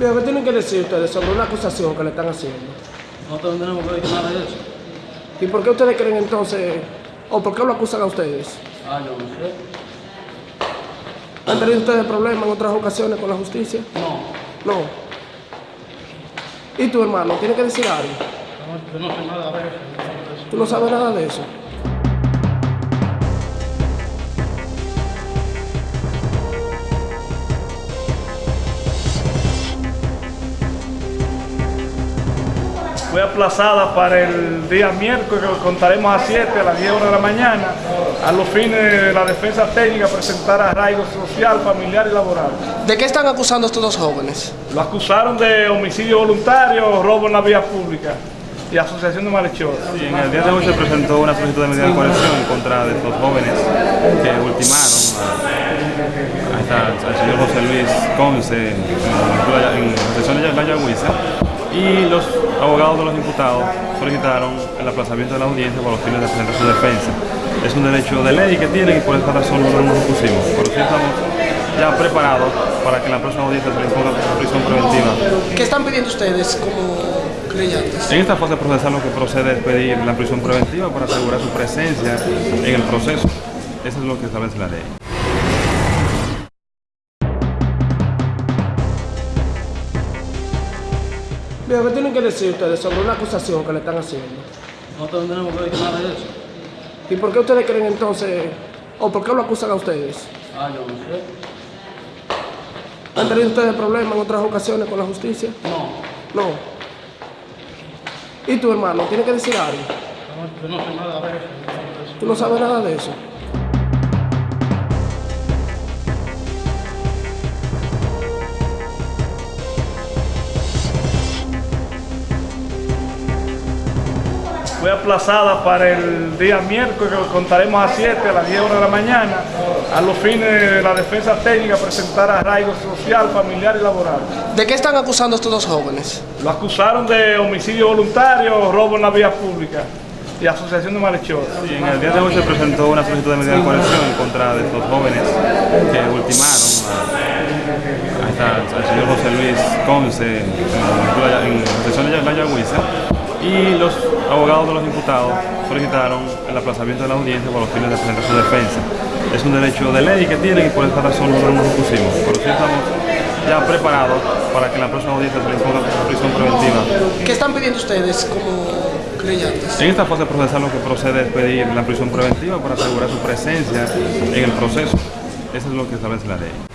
Mira, ¿qué tienen que decir ustedes sobre una acusación que le están haciendo? Nosotros no tenemos que decir nada de eso. ¿Y por qué ustedes creen entonces, o por qué lo acusan a ustedes? Ah, yo no sé. ¿Han tenido ustedes problemas en otras ocasiones con la justicia? No. No. ¿Y tu hermano? ¿Tiene que decir algo? No, Yo no sé nada de eso. ¿Tú no sabes nada de eso? Fue aplazada para el día miércoles, que contaremos a 7, a las 10 horas de la mañana, a los fines de la defensa técnica presentar arraigo social, familiar y laboral. ¿De qué están acusando estos dos jóvenes? Lo acusaron de homicidio voluntario, robo en la vía pública y asociación de malhechores. Y en el día de hoy se presentó una solicitud de medida de coerción en contra de estos jóvenes que ultimaron a, a esta- al señor José Luis Conce en, la sesión de la Yagüiza y los abogados de los imputados solicitaron el aplazamiento de la audiencia para los fines de presentar su defensa. Es un derecho de ley que tienen y por esta razón nosotros nos opusimos. Pero sí estamos ya preparados para que en la próxima audiencia se les ponga prisión preventiva ¿Qué están pidiendo ustedes como creyentes? En esta fase procesal lo que procede es pedir la prisión preventiva para asegurar su presencia en el proceso. Eso es lo que establece la ley. Mira, ¿qué tienen que decir ustedes sobre una acusación que le están haciendo? Nosotros no tenemos que decir nada de eso. ¿Y por qué ustedes creen entonces, o por qué lo acusan a ustedes? Ah, yo no sé. ¿Han tenido ustedes problemas en otras ocasiones con la justicia? No. No. ¿Y tu hermano? ¿Tiene que decir algo? No, Yo no sé nada de eso. ¿Tú no sabes nada de eso? Fue aplazada para el día miércoles, que contaremos a 7, a las 10 horas de la mañana, a los fines de la defensa técnica presentar arraigo social, familiar y laboral. ¿De qué están acusando a estos dos jóvenes? Lo acusaron de homicidio voluntario, robo en la vía pública y asociación de malhechores. Y en el día de hoy se presentó una solicitud de medida de coerción en contra de estos jóvenes que ultimaron a, a esta- al señor José Luis Conce en, la- en la sesión de la Yagüiza y los abogados de los imputados solicitaron el aplazamiento de la audiencia para los fines de presentar su defensa. Es un derecho de ley que tienen y por esta razón nosotros nos opusimos. Pero sí estamos ya preparados para que en la próxima audiencia se les ponga prisión preventiva ¿Qué están pidiendo ustedes como creyentes? En esta fase procesal lo que procede es pedir la prisión preventiva para asegurar su presencia en el proceso. Eso es lo que establece la ley.